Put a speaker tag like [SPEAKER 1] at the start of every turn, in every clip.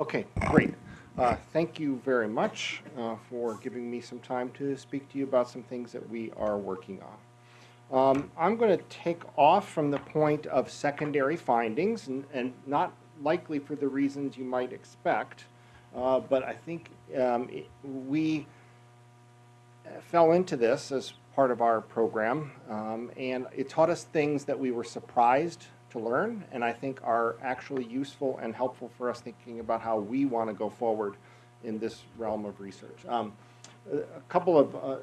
[SPEAKER 1] Okay, great. Uh, Thank you very much uh, for giving me some time to speak to you about some things that we are working on. Um, I'm going to take off from the point of secondary findings, and, and not likely for the reasons you might expect, uh, but I think um, it- we fell into this as part of our program, um, and it taught us things that we were surprised to learn, and I think are actually useful and helpful for us thinking about how we want to go forward in this realm of research. Um, a couple of uh,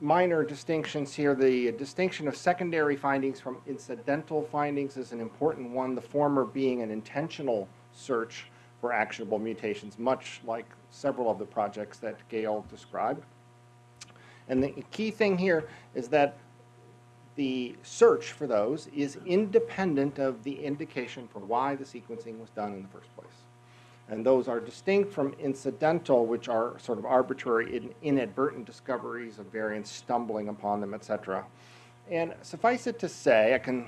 [SPEAKER 1] minor distinctions here. The distinction of secondary findings from incidental findings is an important one, the former being an intentional search for actionable mutations, much like several of the projects that Gail described. And the key thing here is that the search for those is independent of the indication for why the sequencing was done in the first place. And those are distinct from incidental, which are sort of arbitrary, in- inadvertent discoveries of variants, stumbling upon them, et cetera. And suffice it to say, I can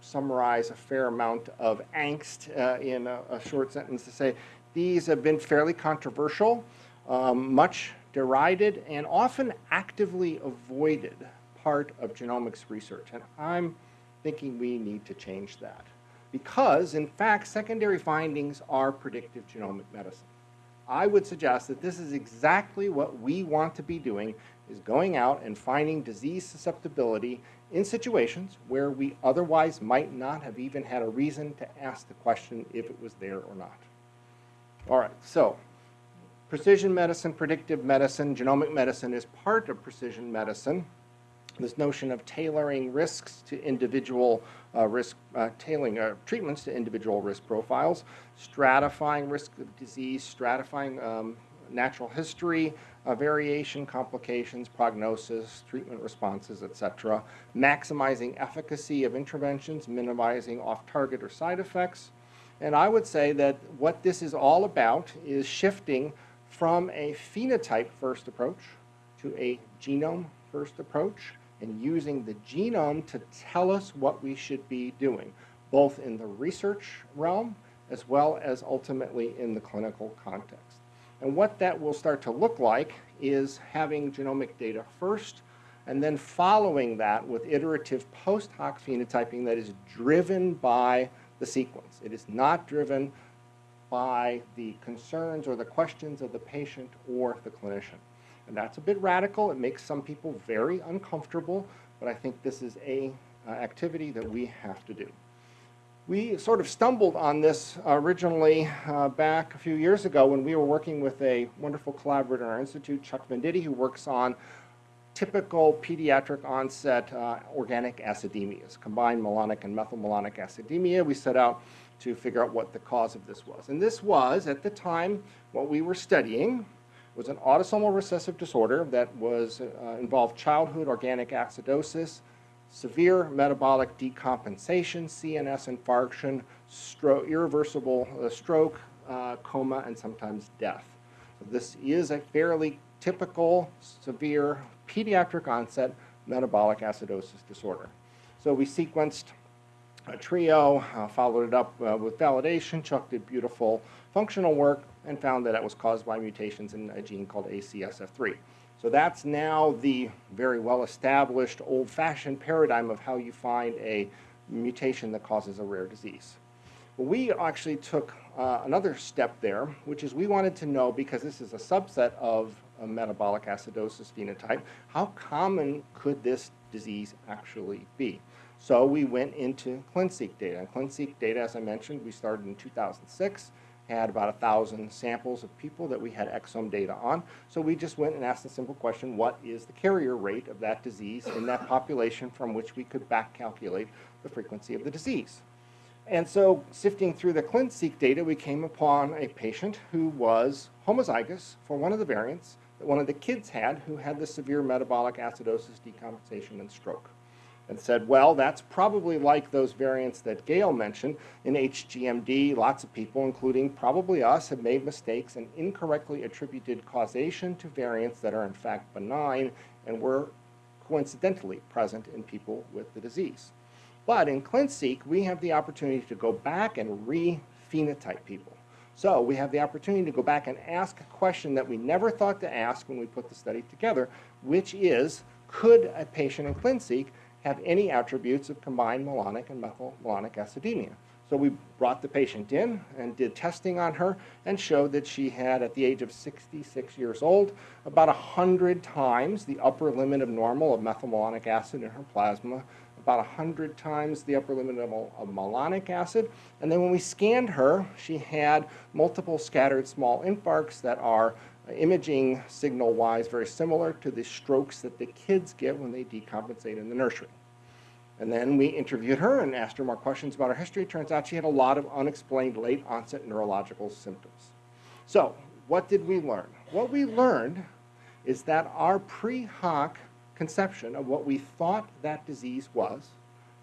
[SPEAKER 1] summarize a fair amount of angst uh, in a, a short sentence to say these have been fairly controversial, um, much derided, and often actively avoided part of genomics research. And I'm thinking we need to change that. Because, in fact, secondary findings are predictive genomic medicine. I would suggest that this is exactly what we want to be doing, is going out and finding disease susceptibility in situations where we otherwise might not have even had a reason to ask the question if it was there or not. All right, so precision medicine, predictive medicine, genomic medicine is part of precision medicine. This notion of tailoring risks to individual uh, risk, uh, tailoring uh, treatments to individual risk profiles, stratifying risk of disease, stratifying um, natural history, uh, variation, complications, prognosis, treatment responses, et cetera, maximizing efficacy of interventions, minimizing off-target or side effects. And I would say that what this is all about is shifting from a phenotype-first approach to a genome-first approach and using the genome to tell us what we should be doing, both in the research realm as well as ultimately in the clinical context. And what that will start to look like is having genomic data first and then following that with iterative post hoc phenotyping that is driven by the sequence. It is not driven by the concerns or the questions of the patient or the clinician. And that's a bit radical. It makes some people very uncomfortable, but I think this is a uh, activity that we have to do. We sort of stumbled on this originally uh, back a few years ago when we were working with a wonderful collaborator in our institute, Chuck Venditti, who works on typical pediatric onset uh, organic acidemias, combined malonic and methylmalonic acidemia. We set out to figure out what the cause of this was. And this was, at the time, what we were studying was an autosomal recessive disorder that was uh, involved childhood organic acidosis, severe metabolic decompensation, CNS infarction, stro irreversible uh, stroke, uh, coma, and sometimes death. So this is a fairly typical, severe, pediatric onset metabolic acidosis disorder. So we sequenced a trio, uh, followed it up uh, with validation. Chuck did beautiful functional work and found that it was caused by mutations in a gene called ACSF3. So that's now the very well-established, old-fashioned paradigm of how you find a mutation that causes a rare disease. We actually took uh, another step there, which is we wanted to know, because this is a subset of a metabolic acidosis phenotype, how common could this disease actually be? So we went into ClinSeq data. And ClinSeq data, as I mentioned, we started in 2006 had about a thousand samples of people that we had exome data on. So we just went and asked a simple question, what is the carrier rate of that disease in that population from which we could back calculate the frequency of the disease? And so sifting through the ClinSeq data, we came upon a patient who was homozygous for one of the variants that one of the kids had who had the severe metabolic acidosis, decompensation, and stroke and said, well, that's probably like those variants that Gail mentioned in HGMD. Lots of people, including probably us, have made mistakes and incorrectly attributed causation to variants that are in fact benign and were coincidentally present in people with the disease. But in ClinSeq, we have the opportunity to go back and re-phenotype people. So we have the opportunity to go back and ask a question that we never thought to ask when we put the study together, which is, could a patient in ClinSeq have any attributes of combined malonic and methylmalonic acidemia? So we brought the patient in and did testing on her and showed that she had, at the age of 66 years old, about 100 times the upper limit of normal of methylmalonic acid in her plasma, about 100 times the upper limit of, of malonic acid. And then when we scanned her, she had multiple scattered small infarcts that are imaging signal-wise very similar to the strokes that the kids get when they decompensate in the nursery. And then we interviewed her and asked her more questions about her history. Turns out she had a lot of unexplained late onset neurological symptoms. So what did we learn? What we learned is that our pre-hoc conception of what we thought that disease was,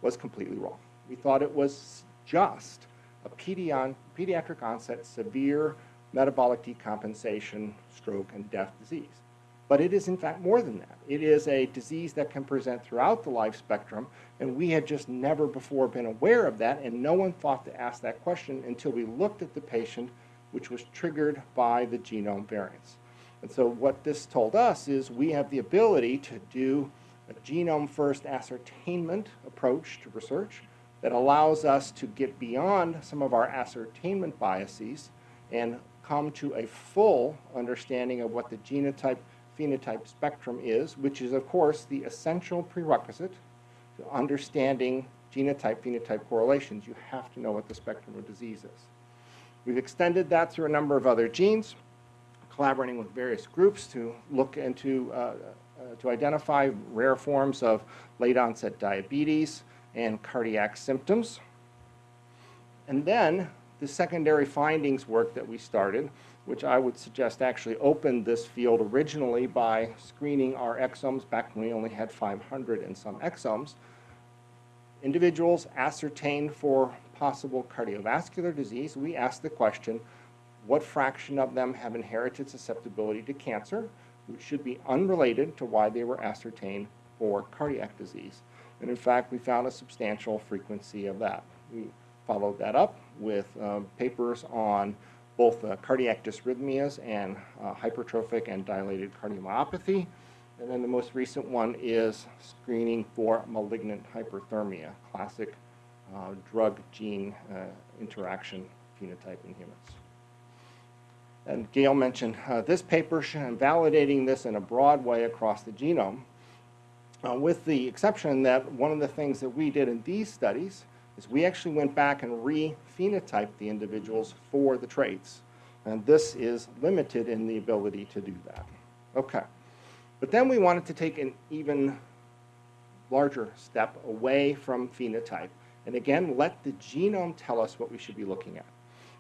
[SPEAKER 1] was completely wrong. We thought it was just a pediatric onset severe metabolic decompensation, stroke, and death disease. But it is in fact more than that. It is a disease that can present throughout the life spectrum, and we had just never before been aware of that, and no one thought to ask that question until we looked at the patient, which was triggered by the genome variants. And so what this told us is we have the ability to do a genome-first ascertainment approach to research that allows us to get beyond some of our ascertainment biases and come to a full understanding of what the genotype phenotype spectrum is, which is, of course, the essential prerequisite to understanding genotype-phenotype correlations. You have to know what the spectrum of disease is. We've extended that through a number of other genes, collaborating with various groups to look into, uh, uh, to identify rare forms of late onset diabetes and cardiac symptoms. And then the secondary findings work that we started which I would suggest actually opened this field originally by screening our exomes back when we only had 500 and some exomes. Individuals ascertained for possible cardiovascular disease, we asked the question, what fraction of them have inherited susceptibility to cancer, which should be unrelated to why they were ascertained for cardiac disease. And in fact, we found a substantial frequency of that. We followed that up with um, papers on both uh, cardiac dysrhythmias and uh, hypertrophic and dilated cardiomyopathy. And then the most recent one is screening for malignant hyperthermia, classic uh, drug gene uh, interaction phenotype in humans. And Gail mentioned uh, this paper and validating this in a broad way across the genome, uh, with the exception that one of the things that we did in these studies is we actually went back and re-phenotyped the individuals for the traits. And this is limited in the ability to do that. Okay. But then we wanted to take an even larger step away from phenotype. And again, let the genome tell us what we should be looking at.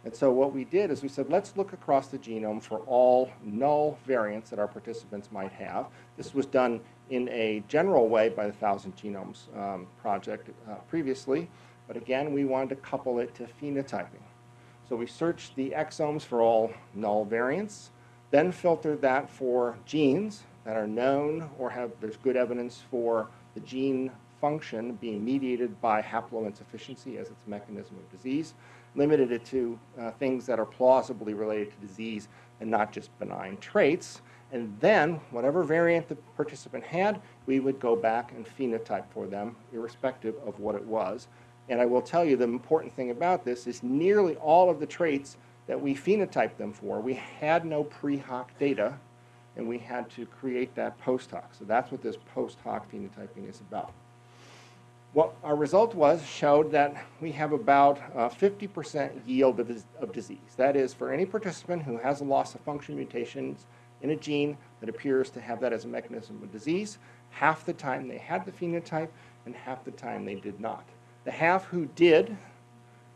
[SPEAKER 1] And so what we did is we said, let's look across the genome for all null variants that our participants might have. This was done in a general way by the Thousand Genomes um, project uh, previously. But again, we wanted to couple it to phenotyping. So we searched the exomes for all null variants, then filtered that for genes that are known or have, there's good evidence for the gene function being mediated by haploinsufficiency as its mechanism of disease, limited it to uh, things that are plausibly related to disease and not just benign traits. And then, whatever variant the participant had, we would go back and phenotype for them, irrespective of what it was. And I will tell you the important thing about this is nearly all of the traits that we phenotyped them for, we had no pre-hoc data, and we had to create that post-hoc. So that's what this post-hoc phenotyping is about. What our result was showed that we have about uh, 50% yield of, of disease. That is, for any participant who has a loss of function mutations in a gene that appears to have that as a mechanism of disease, half the time they had the phenotype and half the time they did not. The half who did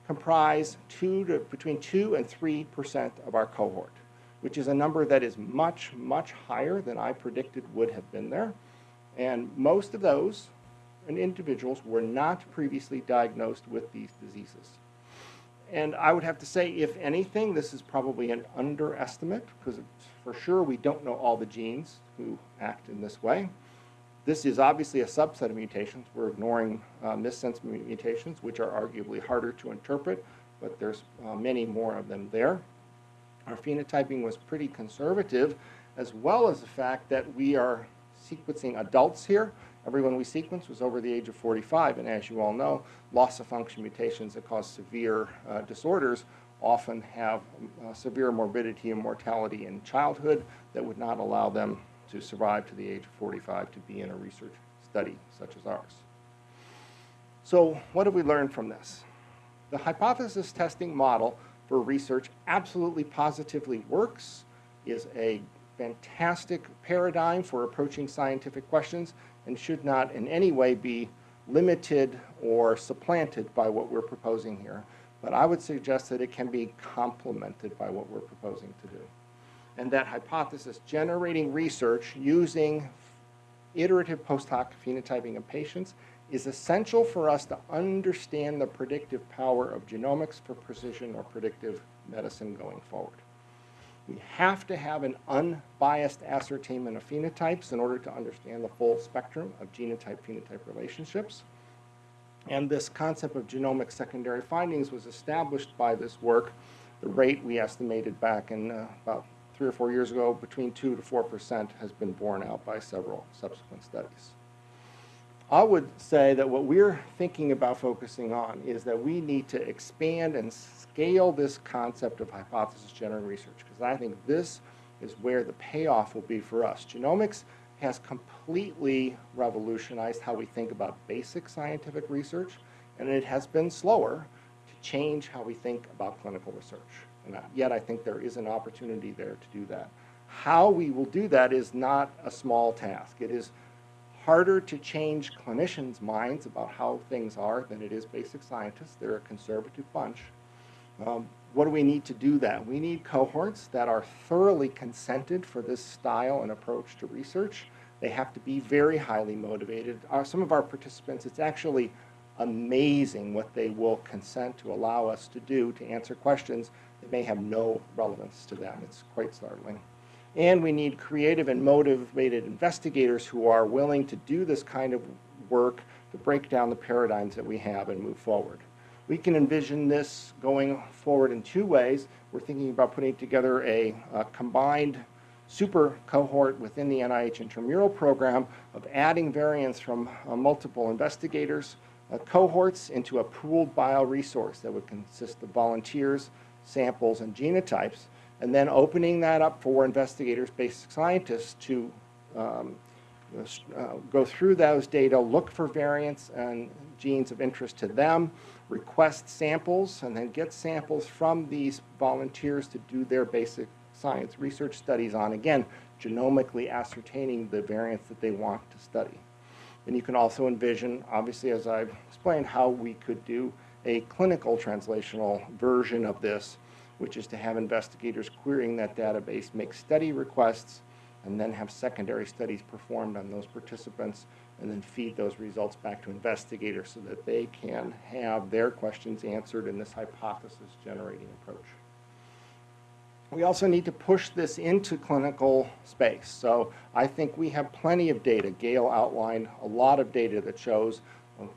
[SPEAKER 1] comprise two to, between 2 and 3% of our cohort, which is a number that is much, much higher than I predicted would have been there. And most of those individuals were not previously diagnosed with these diseases. And I would have to say, if anything, this is probably an underestimate, because for sure we don't know all the genes who act in this way. This is obviously a subset of mutations. We're ignoring uh, missense mutations, which are arguably harder to interpret, but there's uh, many more of them there. our phenotyping was pretty conservative, as well as the fact that we are sequencing adults here. Everyone we sequenced was over the age of 45, and as you all know, loss of function mutations that cause severe uh, disorders often have uh, severe morbidity and mortality in childhood that would not allow them to survive to the age of 45 to be in a research study such as ours. So what have we learned from this? The hypothesis testing model for research absolutely positively works, is a fantastic paradigm for approaching scientific questions, and should not in any way be limited or supplanted by what we're proposing here. But I would suggest that it can be complemented by what we're proposing to do. And that hypothesis generating research using iterative post hoc phenotyping of patients is essential for us to understand the predictive power of genomics for precision or predictive medicine going forward. We have to have an unbiased ascertainment of phenotypes in order to understand the full spectrum of genotype-phenotype relationships. And this concept of genomic secondary findings was established by this work. The rate we estimated back in uh, about three or four years ago, between 2 to 4 percent, has been borne out by several subsequent studies. I would say that what we're thinking about focusing on is that we need to expand and scale this concept of hypothesis generating research because I think this is where the payoff will be for us. Genomics has completely revolutionized how we think about basic scientific research and it has been slower to change how we think about clinical research. And yet I think there is an opportunity there to do that. How we will do that is not a small task. It is harder to change clinicians' minds about how things are than it is basic scientists. They're a conservative bunch. Um, what do we need to do that? We need cohorts that are thoroughly consented for this style and approach to research. They have to be very highly motivated. Our, some of our participants, it's actually amazing what they will consent to allow us to do to answer questions that may have no relevance to them. It's quite startling. And we need creative and motivated investigators who are willing to do this kind of work to break down the paradigms that we have and move forward. We can envision this going forward in two ways. We're thinking about putting together a, a combined super cohort within the NIH intramural program of adding variants from uh, multiple investigators, uh, cohorts into a pooled bioresource that would consist of volunteers, samples, and genotypes and then opening that up for investigators, basic scientists to um, uh, go through those data, look for variants and genes of interest to them, request samples, and then get samples from these volunteers to do their basic science research studies on, again, genomically ascertaining the variants that they want to study. And you can also envision, obviously, as I've explained, how we could do a clinical translational version of this which is to have investigators querying that database make study requests and then have secondary studies performed on those participants and then feed those results back to investigators so that they can have their questions answered in this hypothesis generating approach. We also need to push this into clinical space. So I think we have plenty of data. Gail outlined a lot of data that shows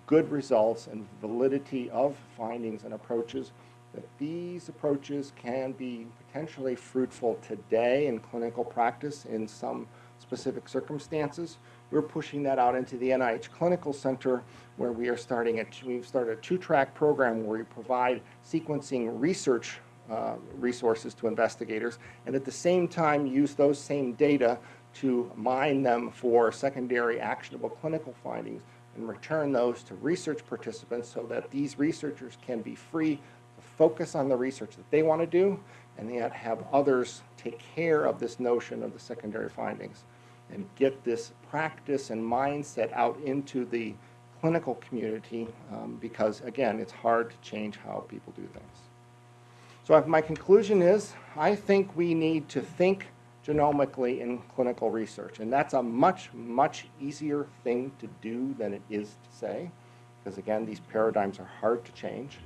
[SPEAKER 1] good results and validity of findings and approaches that these approaches can be potentially fruitful today in clinical practice in some specific circumstances. We're pushing that out into the NIH Clinical Center where we are starting a, we've started a two-track program where we provide sequencing research uh, resources to investigators and at the same time use those same data to mine them for secondary actionable clinical findings and return those to research participants so that these researchers can be free to focus on the research that they want to do and yet have others take care of this notion of the secondary findings and get this practice and mindset out into the clinical community um, because, again, it's hard to change how people do things. So my conclusion is I think we need to think genomically in clinical research. And that's a much, much easier thing to do than it is to say because, again, these paradigms are hard to change.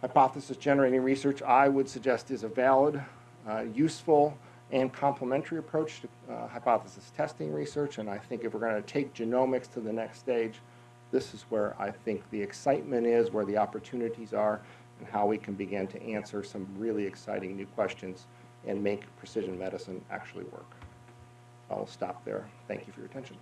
[SPEAKER 1] Hypothesis generating research, I would suggest, is a valid, uh, useful, and complementary approach to uh, hypothesis testing research. And I think if we're going to take genomics to the next stage, this is where I think the excitement is, where the opportunities are, and how we can begin to answer some really exciting new questions and make precision medicine actually work. I'll stop there. Thank you for your attention.